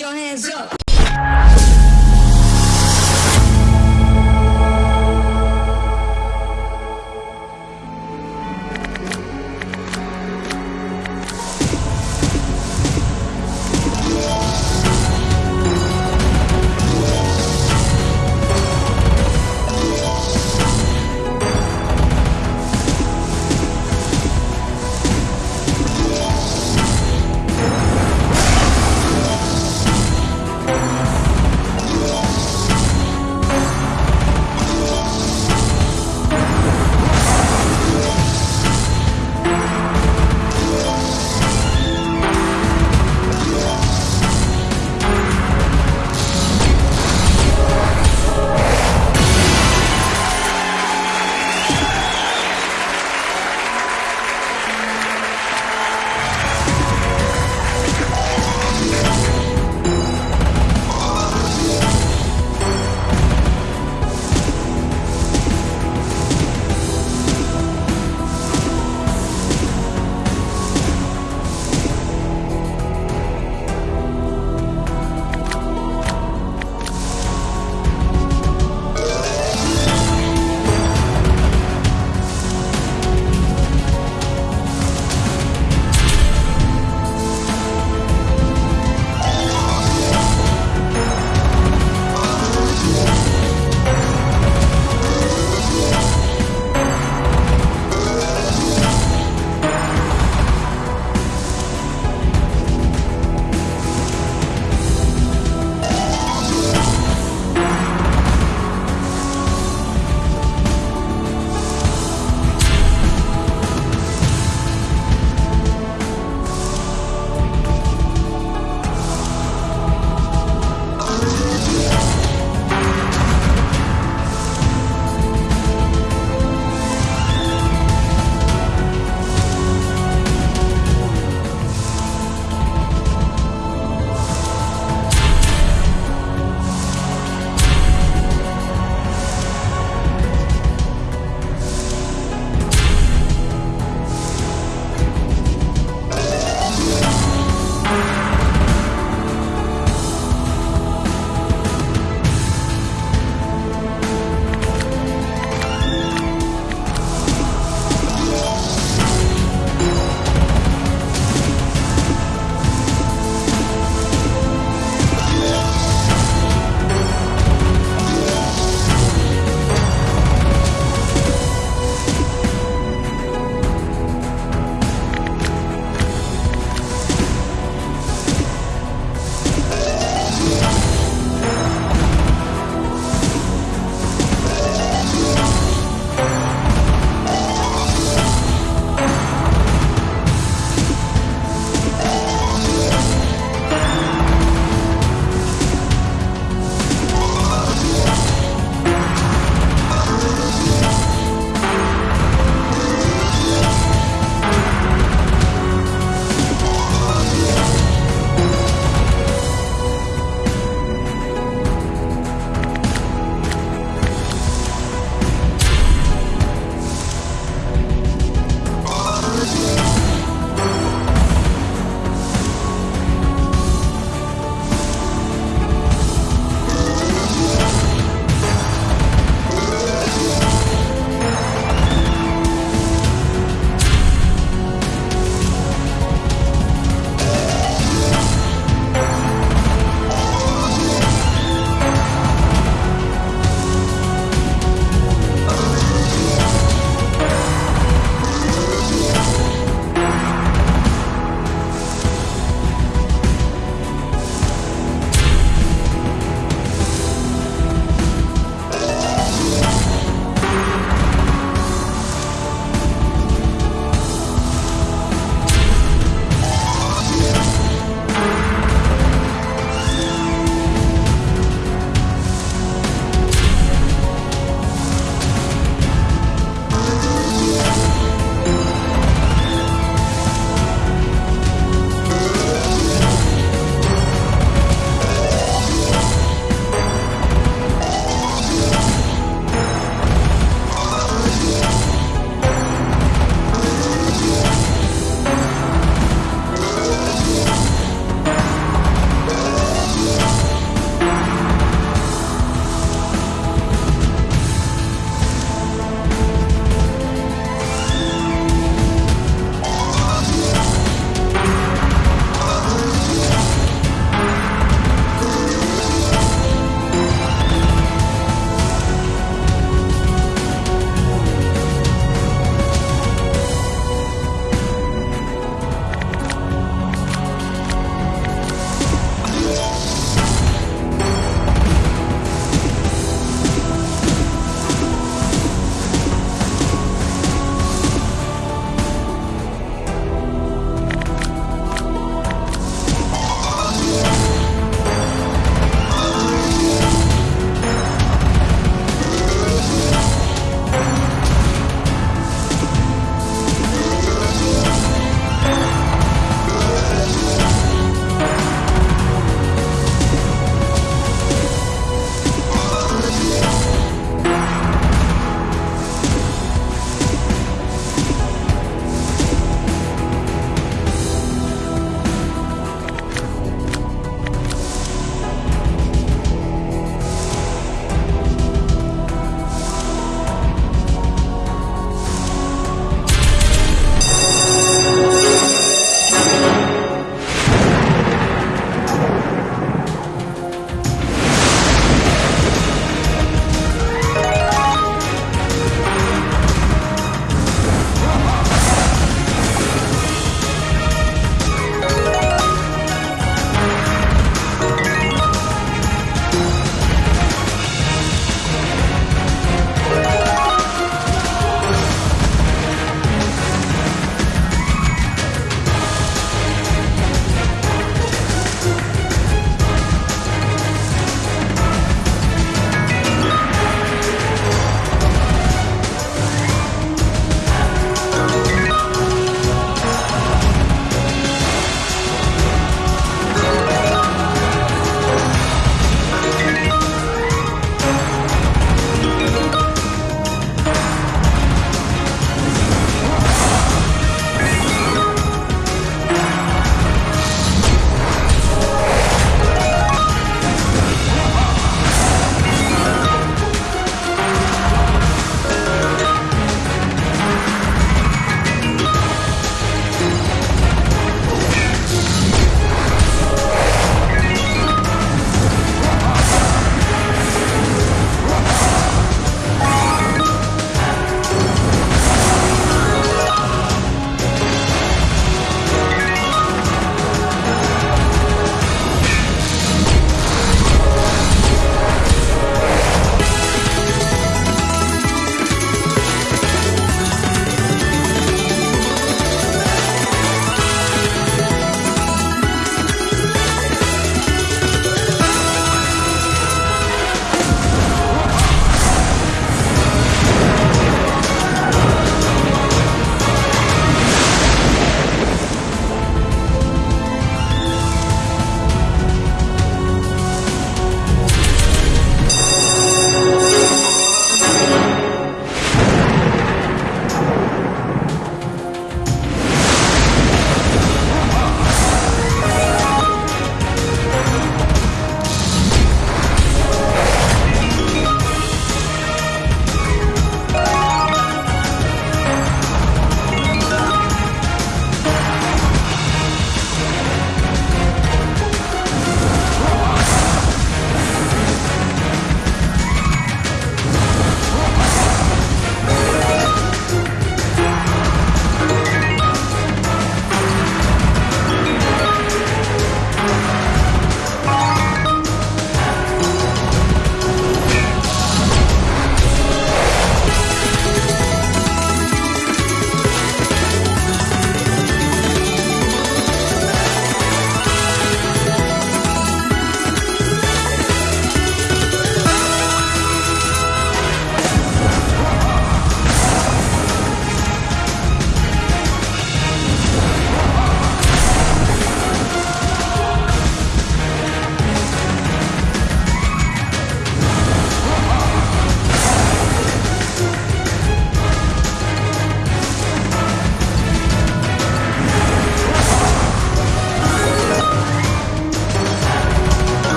your hands up.